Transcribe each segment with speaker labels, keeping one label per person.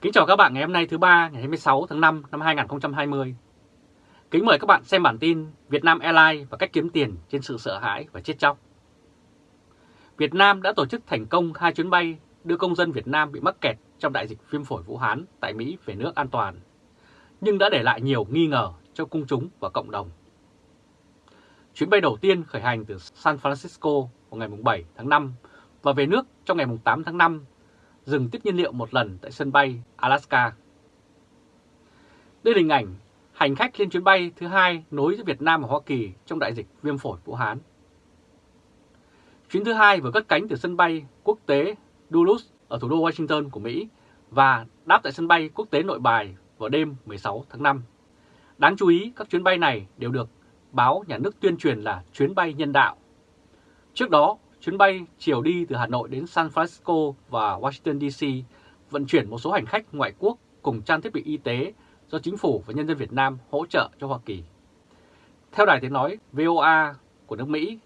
Speaker 1: Kính chào các bạn ngày hôm nay thứ ba ngày 26 tháng 5 năm 2020. Kính mời các bạn xem bản tin Việt Nam Airlines và cách kiếm tiền trên sự sợ hãi và chết chóc. Việt Nam đã tổ chức thành công hai chuyến bay đưa công dân Việt Nam bị mắc kẹt trong đại dịch viêm phổi Vũ Hán tại Mỹ về nước an toàn, nhưng đã để lại nhiều nghi ngờ cho công chúng và cộng đồng. Chuyến bay đầu tiên khởi hành từ San Francisco vào ngày 7 tháng 5 và về nước trong ngày 8 tháng 5 dừng tiếp nhiên liệu một lần tại sân bay Alaska. Đây là hình ảnh hành khách lên chuyến bay thứ hai nối giữa Việt Nam và Hoa Kỳ trong đại dịch viêm phổi Vũ Hán. Chuyến thứ hai vừa cất cánh từ sân bay quốc tế Dulles ở thủ đô Washington của Mỹ và đáp tại sân bay quốc tế Nội Bài vào đêm 16 tháng 5. Đáng chú ý, các chuyến bay này đều được báo nhà nước tuyên truyền là chuyến bay nhân đạo. Trước đó, chuyến bay chiều đi từ Hà Nội đến San Francisco và Washington DC vận chuyển một số hành khách ngoại quốc cùng trang thiết bị y tế do chính phủ và nhân dân Việt Nam hỗ trợ cho Hoa Kỳ. Theo đài tiếng nói VOA của nước Mỹ,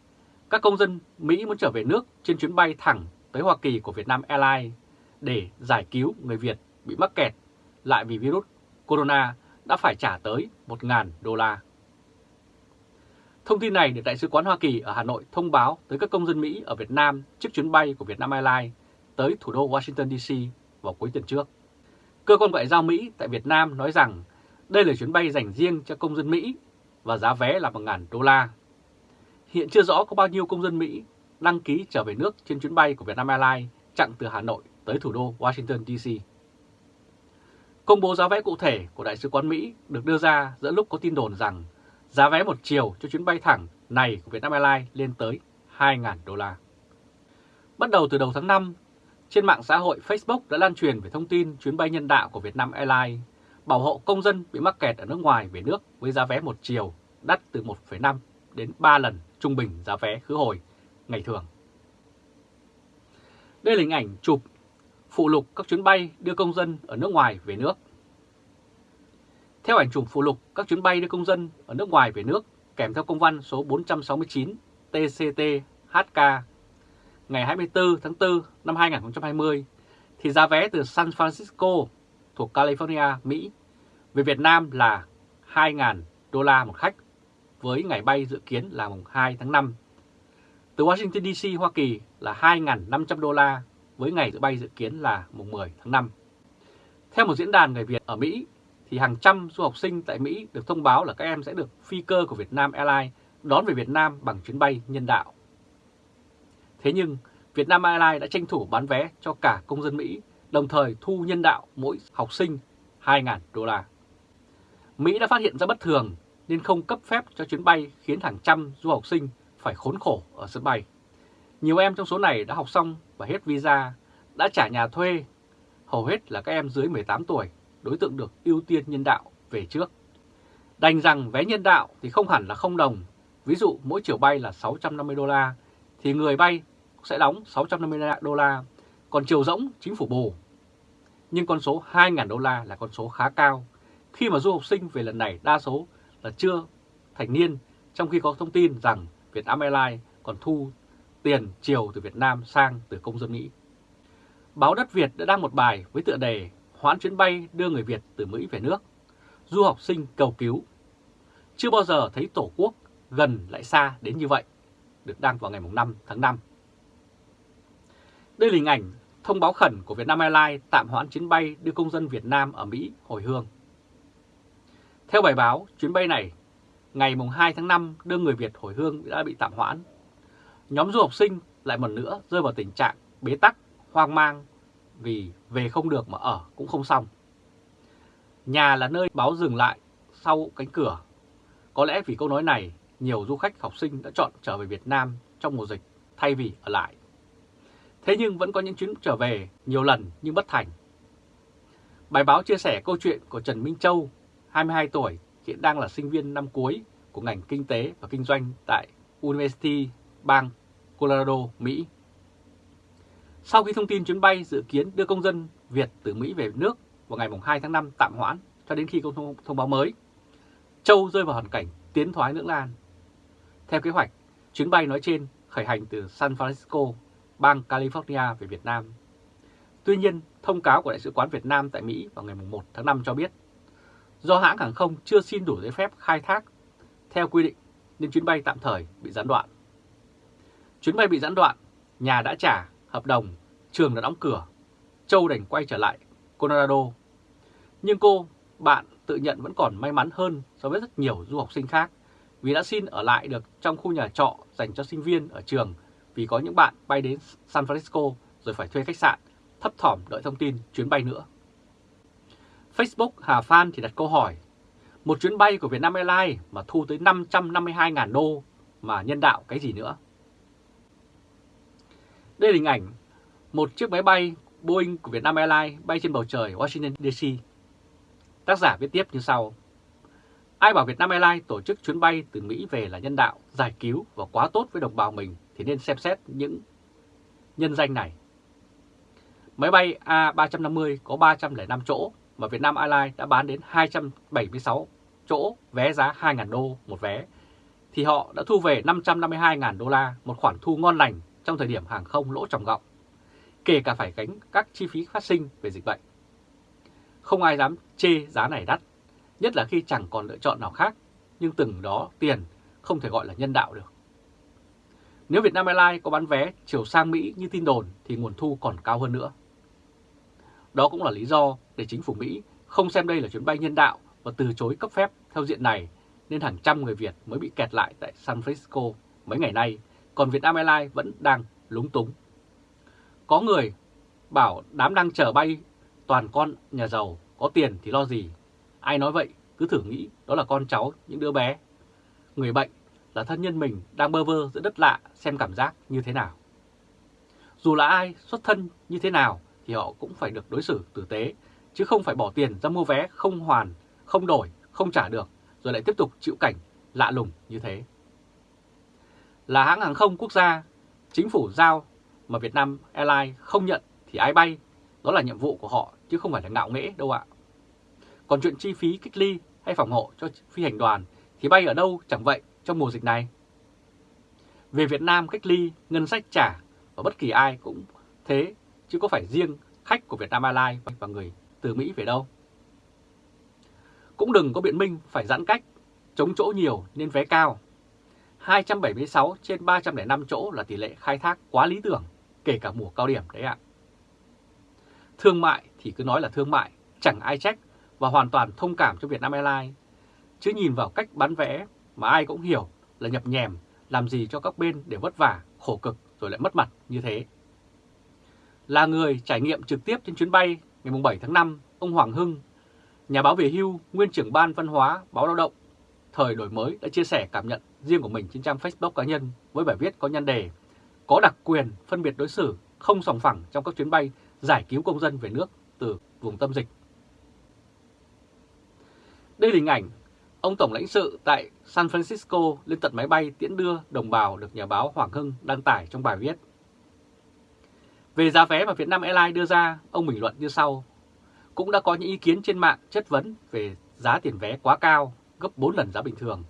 Speaker 1: các công dân Mỹ muốn trở về nước trên chuyến bay thẳng tới Hoa Kỳ của Việt Nam Airlines để giải cứu người Việt bị mắc kẹt lại vì virus corona đã phải trả tới 1.000 đô la. Thông tin này được Đại sứ quán Hoa Kỳ ở Hà Nội thông báo tới các công dân Mỹ ở Việt Nam trước chuyến bay của Vietnam Airlines tới thủ đô Washington DC vào cuối tuần trước. Cơ quan ngoại giao Mỹ tại Việt Nam nói rằng đây là chuyến bay dành riêng cho công dân Mỹ và giá vé là 1.000 đô la. Hiện chưa rõ có bao nhiêu công dân Mỹ đăng ký trở về nước trên chuyến bay của Vietnam Airlines chặng từ Hà Nội tới thủ đô Washington DC. Công bố giá vé cụ thể của Đại sứ quán Mỹ được đưa ra giữa lúc có tin đồn rằng giá vé một chiều cho chuyến bay thẳng này của Vietnam Airlines lên tới 2.000 đô la. Bắt đầu từ đầu tháng 5, trên mạng xã hội Facebook đã lan truyền về thông tin chuyến bay nhân đạo của Vietnam Airlines bảo hộ công dân bị mắc kẹt ở nước ngoài về nước với giá vé một chiều đắt từ 1,5 đến 3 lần trung bình giá vé khứ hồi ngày thường. Đây là hình ảnh chụp phụ lục các chuyến bay đưa công dân ở nước ngoài về nước. Theo ảnh chụp phụ lục các chuyến bay đưa công dân ở nước ngoài về nước kèm theo công văn số 469 TCT-HK ngày 24 tháng 4 năm 2020 thì giá vé từ San Francisco thuộc California, Mỹ về Việt Nam là 2.000 đô la một khách với ngày bay dự kiến là mùng 2 tháng 5. Từ Washington DC, Hoa Kỳ là 2.500 đô la với ngày dự bay dự kiến là mùng 10 tháng 5. Theo một diễn đàn người Việt ở Mỹ thì hàng trăm du học sinh tại Mỹ được thông báo là các em sẽ được phi cơ của Vietnam Airlines đón về Việt Nam bằng chuyến bay nhân đạo. Thế nhưng, Vietnam Airlines đã tranh thủ bán vé cho cả công dân Mỹ, đồng thời thu nhân đạo mỗi học sinh 2.000 đô la. Mỹ đã phát hiện ra bất thường nên không cấp phép cho chuyến bay khiến hàng trăm du học sinh phải khốn khổ ở sân bay. Nhiều em trong số này đã học xong và hết visa, đã trả nhà thuê, hầu hết là các em dưới 18 tuổi đối tượng được ưu tiên nhân đạo về trước. Đành rằng vé nhân đạo thì không hẳn là không đồng, ví dụ mỗi chiều bay là 650 đô la, thì người bay sẽ đóng 650 đô la, còn chiều rỗng chính phủ bù. Nhưng con số 2.000 đô la là con số khá cao, khi mà du học sinh về lần này đa số là chưa thành niên, trong khi có thông tin rằng Vietnam Airlines còn thu tiền chiều từ Việt Nam sang từ công dân Mỹ. Báo Đất Việt đã đăng một bài với tựa đề hoãn chuyến bay đưa người Việt từ Mỹ về nước. Du học sinh cầu cứu. Chưa bao giờ thấy Tổ quốc gần lại xa đến như vậy, được đăng vào ngày 5 tháng 5. Đây là hình ảnh thông báo khẩn của Vietnam Airlines tạm hoãn chuyến bay đưa công dân Việt Nam ở Mỹ hồi hương. Theo bài báo, chuyến bay này ngày 2 tháng 5 đưa người Việt hồi hương đã bị tạm hoãn. Nhóm du học sinh lại một nữa rơi vào tình trạng bế tắc, hoang mang vì về không được mà ở cũng không xong. Nhà là nơi báo dừng lại sau cánh cửa. Có lẽ vì câu nói này, nhiều du khách học sinh đã chọn trở về Việt Nam trong mùa dịch thay vì ở lại. Thế nhưng vẫn có những chuyến trở về nhiều lần nhưng bất thành. Bài báo chia sẻ câu chuyện của Trần Minh Châu, 22 tuổi, hiện đang là sinh viên năm cuối của ngành kinh tế và kinh doanh tại University bang Colorado, Mỹ. Sau khi thông tin chuyến bay dự kiến đưa công dân Việt từ Mỹ về nước vào ngày 2 tháng 5 tạm hoãn cho đến khi có thông, báo mới, Châu rơi vào hoàn cảnh tiến thoái lưỡng lan. Theo kế hoạch, chuyến bay nói trên khởi hành từ San Francisco, bang California về Việt Nam. Tuy nhiên, thông cáo của Đại sứ quán Việt Nam tại Mỹ vào ngày 1 tháng 5 cho biết, do hãng hàng không chưa xin đủ giấy phép khai thác theo quy định nên chuyến bay tạm thời bị gián đoạn. Chuyến bay bị gián đoạn, nhà đã trả hợp đồng, trường đã đóng cửa, Châu đành quay trở lại Colorado. Nhưng cô, bạn tự nhận vẫn còn may mắn hơn so với rất nhiều du học sinh khác vì đã xin ở lại được trong khu nhà trọ dành cho sinh viên ở trường vì có những bạn bay đến San Francisco rồi phải thuê khách sạn, thấp thỏm đợi thông tin chuyến bay nữa. Facebook Hà Phan thì đặt câu hỏi, một chuyến bay của Vietnam Airlines mà thu tới 552.000 đô mà nhân đạo cái gì nữa? Đây là hình ảnh một chiếc máy bay Boeing của Vietnam Airlines bay trên bầu trời Washington DC. Tác giả viết tiếp như sau. Ai bảo Vietnam Airlines tổ chức chuyến bay từ Mỹ về là nhân đạo, giải cứu và quá tốt với đồng bào mình thì nên xem xét những nhân danh này. Máy bay A350 có 305 chỗ mà Vietnam Airlines đã bán đến 276 chỗ vé giá 2.000 đô một vé thì họ đã thu về 552.000 đô la, một khoản thu ngon lành trong thời điểm hàng không lỗ tròng gọng, kể cả phải gánh các chi phí phát sinh về dịch bệnh. Không ai dám chê giá này đắt, nhất là khi chẳng còn lựa chọn nào khác, nhưng từng đó tiền không thể gọi là nhân đạo được. Nếu Vietnam Airlines có bán vé chiều sang Mỹ như tin đồn thì nguồn thu còn cao hơn nữa. Đó cũng là lý do để chính phủ Mỹ không xem đây là chuyến bay nhân đạo và từ chối cấp phép theo diện này nên hàng trăm người Việt mới bị kẹt lại tại San Francisco mấy ngày nay, còn Vietnam Airlines vẫn đang lúng túng. Có người bảo đám đang chở bay toàn con nhà giàu, có tiền thì lo gì. Ai nói vậy, cứ thử nghĩ đó là con cháu, những đứa bé. Người bệnh là thân nhân mình đang bơ vơ giữa đất lạ xem cảm giác như thế nào. Dù là ai, xuất thân như thế nào thì họ cũng phải được đối xử tử tế, chứ không phải bỏ tiền ra mua vé không hoàn, không đổi, không trả được, rồi lại tiếp tục chịu cảnh lạ lùng như thế. Là hãng hàng không quốc gia, chính phủ giao mà Việt Nam Airlines không nhận thì ai bay, đó là nhiệm vụ của họ chứ không phải là ngạo nghễ đâu ạ. Còn chuyện chi phí cách ly hay phòng hộ cho phi hành đoàn thì bay ở đâu chẳng vậy trong mùa dịch này. Về Việt Nam cách ly, ngân sách trả và bất kỳ ai cũng thế, chứ có phải riêng khách của Việt Nam Airlines và người từ Mỹ về đâu. Cũng đừng có biện minh phải giãn cách, chống chỗ nhiều nên vé cao. 276 trên 305 chỗ là tỷ lệ khai thác quá lý tưởng, kể cả mùa cao điểm đấy ạ. Thương mại thì cứ nói là thương mại, chẳng ai trách và hoàn toàn thông cảm cho Vietnam Airlines. Chứ nhìn vào cách bán vé mà ai cũng hiểu là nhập nhèm, làm gì cho các bên để vất vả, khổ cực rồi lại mất mặt như thế. Là người trải nghiệm trực tiếp trên chuyến bay ngày 7 tháng 5, ông Hoàng Hưng, nhà báo về hưu, nguyên trưởng ban văn hóa, báo lao động, thời đổi mới đã chia sẻ cảm nhận riêng của mình trên trang Facebook cá nhân với bài viết có nhan đề Có đặc quyền phân biệt đối xử không sòng phẳng trong các chuyến bay giải cứu công dân về nước từ vùng tâm dịch. Đây là hình ảnh ông Tổng lãnh sự tại San Francisco lên tận máy bay tiễn đưa đồng bào được nhà báo Hoàng Hưng đăng tải trong bài viết. Về giá vé mà Vietnam Airlines đưa ra, ông bình luận như sau. Cũng đã có những ý kiến trên mạng chất vấn về giá tiền vé quá cao, gấp 4 lần giá bình thường.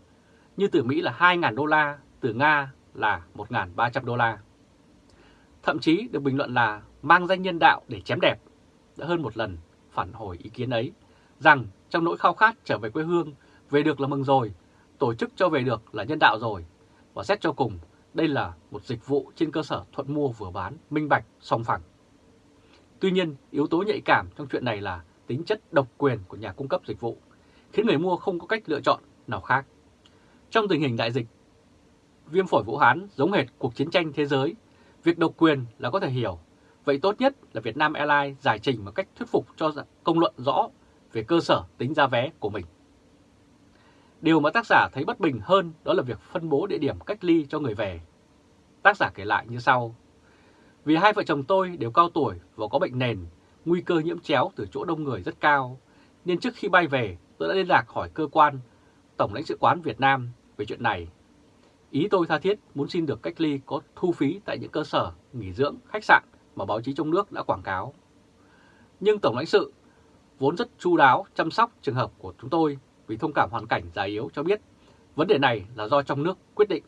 Speaker 1: Như từ Mỹ là 2.000 đô la, từ Nga là 1.300 đô la. Thậm chí được bình luận là mang danh nhân đạo để chém đẹp. Đã hơn một lần phản hồi ý kiến ấy, rằng trong nỗi khao khát trở về quê hương, về được là mừng rồi, tổ chức cho về được là nhân đạo rồi. Và xét cho cùng, đây là một dịch vụ trên cơ sở thuận mua vừa bán, minh bạch, song phẳng. Tuy nhiên, yếu tố nhạy cảm trong chuyện này là tính chất độc quyền của nhà cung cấp dịch vụ, khiến người mua không có cách lựa chọn nào khác. Trong tình hình đại dịch, viêm phổi Vũ Hán giống hệt cuộc chiến tranh thế giới, việc độc quyền là có thể hiểu. Vậy tốt nhất là Việt Nam Airlines giải trình một cách thuyết phục cho công luận rõ về cơ sở tính giá vé của mình. Điều mà tác giả thấy bất bình hơn đó là việc phân bố địa điểm cách ly cho người về. Tác giả kể lại như sau. Vì hai vợ chồng tôi đều cao tuổi và có bệnh nền, nguy cơ nhiễm chéo từ chỗ đông người rất cao, nên trước khi bay về tôi đã liên lạc hỏi cơ quan Tổng lãnh sự quán Việt Nam về chuyện này. Ý tôi tha thiết muốn xin được cách ly có thu phí tại những cơ sở, nghỉ dưỡng, khách sạn mà báo chí trong nước đã quảng cáo. Nhưng Tổng lãnh sự vốn rất chu đáo chăm sóc trường hợp của chúng tôi vì thông cảm hoàn cảnh già yếu cho biết vấn đề này là do trong nước quyết định.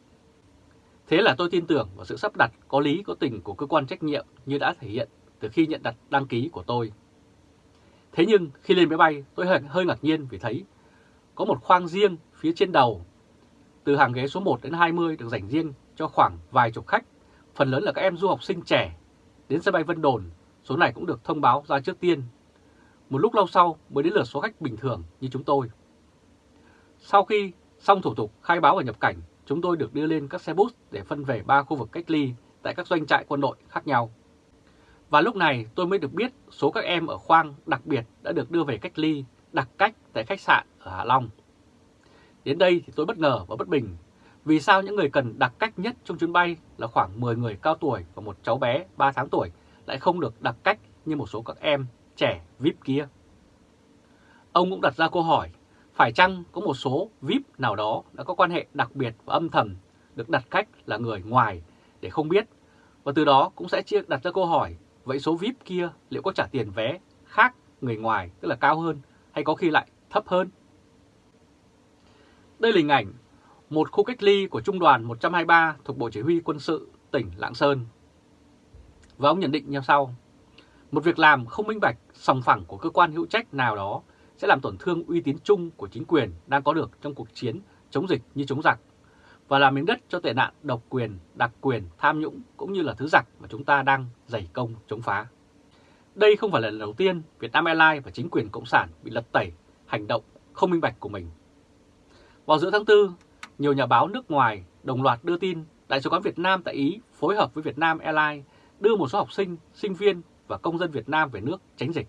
Speaker 1: Thế là tôi tin tưởng vào sự sắp đặt có lý có tình của cơ quan trách nhiệm như đã thể hiện từ khi nhận đặt đăng ký của tôi. Thế nhưng khi lên máy bay tôi hơi ngạc nhiên vì thấy có một khoang riêng phía trên đầu. Từ hàng ghế số 1 đến 20 được dành riêng cho khoảng vài chục khách, phần lớn là các em du học sinh trẻ. Đến sân bay Vân Đồn, số này cũng được thông báo ra trước tiên. Một lúc lâu sau mới đến lượt số khách bình thường như chúng tôi. Sau khi xong thủ tục khai báo và nhập cảnh, chúng tôi được đưa lên các xe bus để phân về ba khu vực cách ly tại các doanh trại quân đội khác nhau. Và lúc này tôi mới được biết số các em ở khoang đặc biệt đã được đưa về cách ly đặc cách tại khách sạn ở Hạ Long. Đến đây thì tôi bất ngờ và bất bình. Vì sao những người cần đặc cách nhất trong chuyến bay là khoảng 10 người cao tuổi và một cháu bé 3 tháng tuổi lại không được đặc cách như một số các em trẻ VIP kia? Ông cũng đặt ra câu hỏi, phải chăng có một số VIP nào đó đã có quan hệ đặc biệt và âm thầm được đặt cách là người ngoài để không biết và từ đó cũng sẽ chia đặt ra câu hỏi vậy số VIP kia liệu có trả tiền vé khác người ngoài tức là cao hơn hay có khi lại thấp hơn? Đây là hình ảnh một khu cách ly của Trung đoàn 123 thuộc Bộ Chỉ huy Quân sự tỉnh Lạng Sơn. Và ông nhận định như sau. Một việc làm không minh bạch, sòng phẳng của cơ quan hữu trách nào đó sẽ làm tổn thương uy tín chung của chính quyền đang có được trong cuộc chiến chống dịch như chống giặc và làm miếng đất cho tệ nạn độc quyền, đặc quyền, tham nhũng cũng như là thứ giặc mà chúng ta đang dày công chống phá. Đây không phải là lần đầu tiên Việt Nam Airlines và chính quyền Cộng sản bị lật tẩy hành động không minh bạch của mình. Vào giữa tháng 4, nhiều nhà báo nước ngoài đồng loạt đưa tin Đại sứ quán Việt Nam tại Ý phối hợp với Việt Nam Airlines đưa một số học sinh, sinh viên và công dân Việt Nam về nước tránh dịch.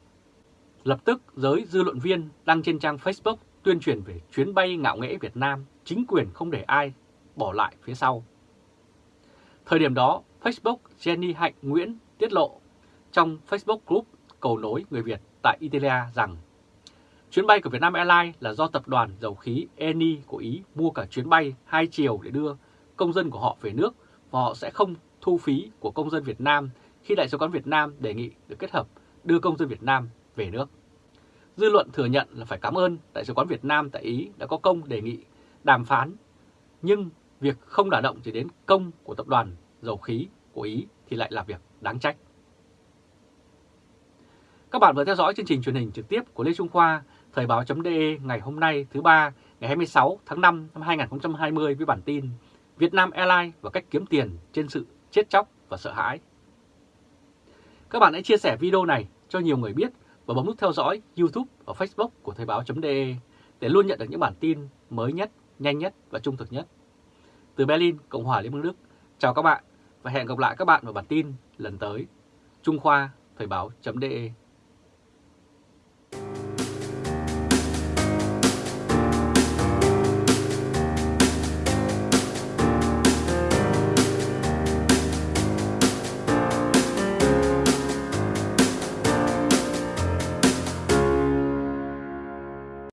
Speaker 1: Lập tức giới dư luận viên đăng trên trang Facebook tuyên truyền về chuyến bay ngạo nghễ Việt Nam, chính quyền không để ai bỏ lại phía sau. Thời điểm đó, Facebook Jenny Hạnh Nguyễn tiết lộ trong Facebook Group cầu nối người Việt tại Italia rằng chuyến bay của Vietnam Airlines là do tập đoàn dầu khí Eni của Ý mua cả chuyến bay hai chiều để đưa công dân của họ về nước và họ sẽ không thu phí của công dân Việt Nam khi Đại sứ quán Việt Nam đề nghị được kết hợp đưa công dân Việt Nam về nước. Dư luận thừa nhận là phải cảm ơn Đại sứ quán Việt Nam tại Ý đã có công đề nghị đàm phán, nhưng việc không đả động chỉ đến công của tập đoàn dầu khí của Ý thì lại là việc đáng trách. Các bạn vừa theo dõi chương trình truyền hình trực tiếp của Lê Trung Khoa, Thời báo.de ngày hôm nay thứ ba ngày 26 tháng 5 năm 2020 với bản tin Việt Nam Airlines và cách kiếm tiền trên sự chết chóc và sợ hãi. Các bạn hãy chia sẻ video này cho nhiều người biết và bấm nút theo dõi YouTube và Facebook của Thời báo.de để luôn nhận được những bản tin mới nhất, nhanh nhất và trung thực nhất. Từ Berlin, Cộng hòa Liên bang Đức, chào các bạn và hẹn gặp lại các bạn vào bản tin lần tới. Trung Khoa, Thời báo.de